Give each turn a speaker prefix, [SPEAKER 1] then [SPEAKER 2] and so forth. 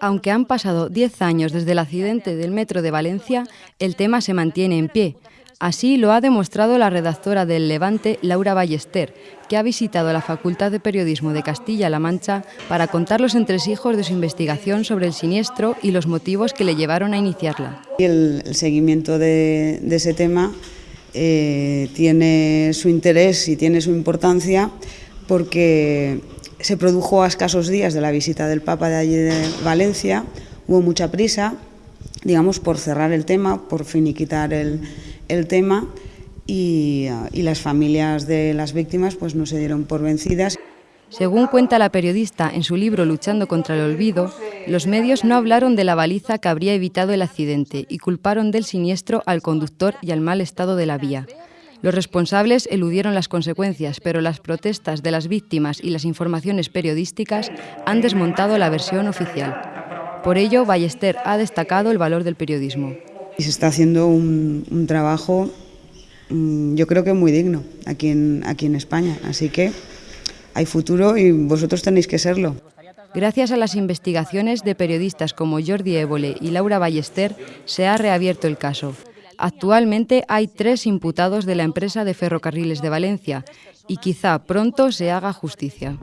[SPEAKER 1] Aunque han pasado 10 años desde el accidente del metro de Valencia, el tema se mantiene en pie. Así lo ha demostrado la redactora del Levante, Laura Ballester, que ha visitado la Facultad de Periodismo de Castilla-La Mancha para contar los entresijos de su investigación sobre el siniestro y los motivos que le llevaron a iniciarla.
[SPEAKER 2] El, seguimiento de, ese tema eh, tiene su interés y tiene su importancia porque se produjo a escasos días de la visita del Papa de allí de Valencia, hubo mucha prisa, digamos, por cerrar el tema, por finiquitar el, el tema y, y, las familias de las víctimas pues no se dieron por vencidas.
[SPEAKER 1] Según cuenta la periodista en su libro Luchando contra el olvido, los medios no hablaron de la baliza que habría evitado el accidente y culparon del siniestro al conductor y al mal estado de la vía. Los responsables eludieron las consecuencias, pero las protestas de las víctimas y las informaciones periodísticas han desmontado la versión oficial. Por ello, Ballester ha destacado el valor del periodismo.
[SPEAKER 2] Se está haciendo un, trabajo, mm, yo creo que muy digno aquí en, aquí en España, así que hay futuro y vosotros tenéis que serlo.
[SPEAKER 1] Gracias a las investigaciones de periodistas como Jordi Évole y Laura Ballester, se ha reabierto el caso. Actualmente hay tres imputados de la empresa de ferrocarriles de Valencia y quizá pronto se haga justicia.